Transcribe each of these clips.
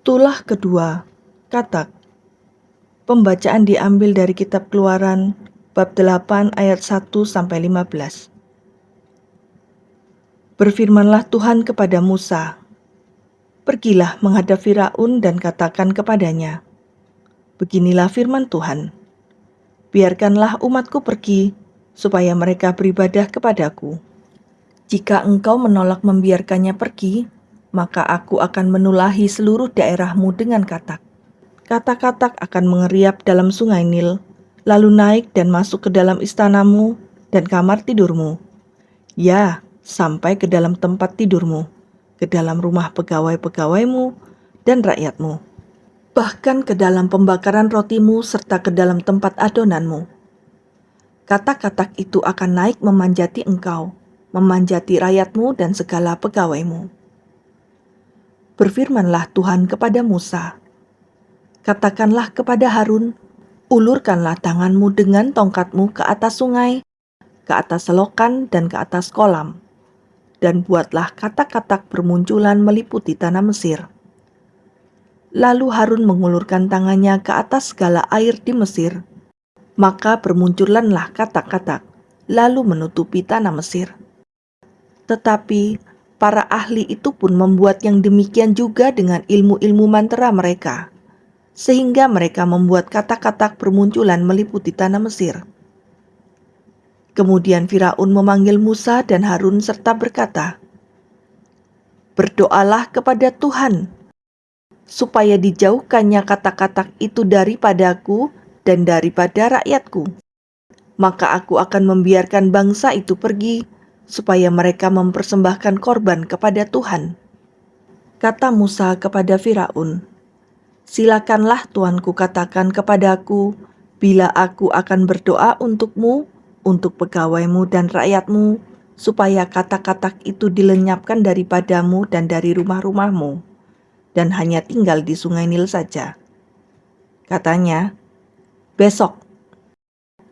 Tulah kedua, Katak. Pembacaan diambil dari kitab Keluaran bab 8 ayat 1 sampai 15. Berfirmanlah Tuhan kepada Musa, Pergilah menghadap Firaun dan katakan kepadanya, Beginilah firman Tuhan, Biarkanlah umatku pergi, supaya mereka beribadah kepadaku. Jika engkau menolak membiarkannya pergi, maka aku akan menulahi seluruh daerahmu dengan katak. Katak-katak akan mengeriap dalam sungai Nil, lalu naik dan masuk ke dalam istanamu dan kamar tidurmu. Ya, sampai ke dalam tempat tidurmu, ke dalam rumah pegawai-pegawaimu dan rakyatmu. Bahkan ke dalam pembakaran rotimu serta ke dalam tempat adonanmu. Katak-katak itu akan naik memanjati engkau, memanjati rakyatmu dan segala pegawaimu berfirmanlah Tuhan kepada Musa, Katakanlah kepada Harun, ulurkanlah tanganmu dengan tongkatmu ke atas sungai, ke atas selokan, dan ke atas kolam, dan buatlah katak-katak bermunculan meliputi tanah Mesir. Lalu Harun mengulurkan tangannya ke atas segala air di Mesir, maka bermunculanlah katak-katak, lalu menutupi tanah Mesir. Tetapi para ahli itu pun membuat yang demikian juga dengan ilmu-ilmu mantra mereka, sehingga mereka membuat kata-kata bermunculan meliputi tanah Mesir. Kemudian Firaun memanggil Musa dan Harun serta berkata, Berdoalah kepada Tuhan, supaya dijauhkannya kata-kata itu daripadaku dan daripada rakyatku. Maka aku akan membiarkan bangsa itu pergi supaya mereka mempersembahkan korban kepada Tuhan. Kata Musa kepada Firaun, Silakanlah Tuanku katakan kepadaku, bila aku akan berdoa untukmu, untuk pegawaimu dan rakyatmu, supaya kata-kata itu dilenyapkan daripadamu dan dari rumah-rumahmu, dan hanya tinggal di sungai Nil saja. Katanya, besok.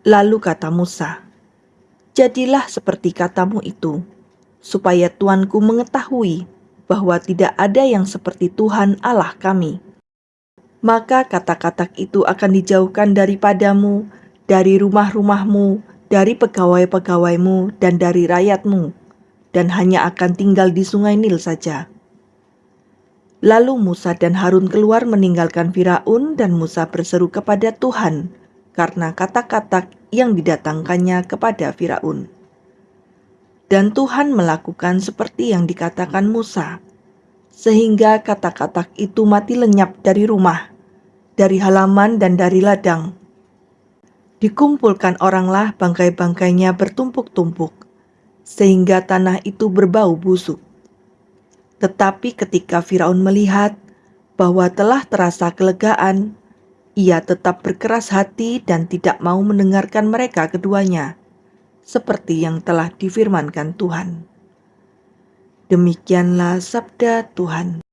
Lalu kata Musa, Jadilah seperti katamu itu, supaya Tuanku mengetahui bahwa tidak ada yang seperti Tuhan Allah kami. Maka kata-kata itu akan dijauhkan daripadamu, dari rumah-rumahmu, dari pegawai-pegawaimu, dan dari rakyatmu, dan hanya akan tinggal di sungai Nil saja. Lalu Musa dan Harun keluar meninggalkan Firaun dan Musa berseru kepada Tuhan karena kata-kata yang didatangkannya kepada Firaun. Dan Tuhan melakukan seperti yang dikatakan Musa, sehingga kata-kata itu mati lenyap dari rumah, dari halaman dan dari ladang. Dikumpulkan oranglah bangkai-bangkainya bertumpuk-tumpuk, sehingga tanah itu berbau busuk. Tetapi ketika Firaun melihat bahwa telah terasa kelegaan, ia tetap berkeras hati dan tidak mau mendengarkan mereka keduanya, seperti yang telah difirmankan Tuhan. Demikianlah sabda Tuhan.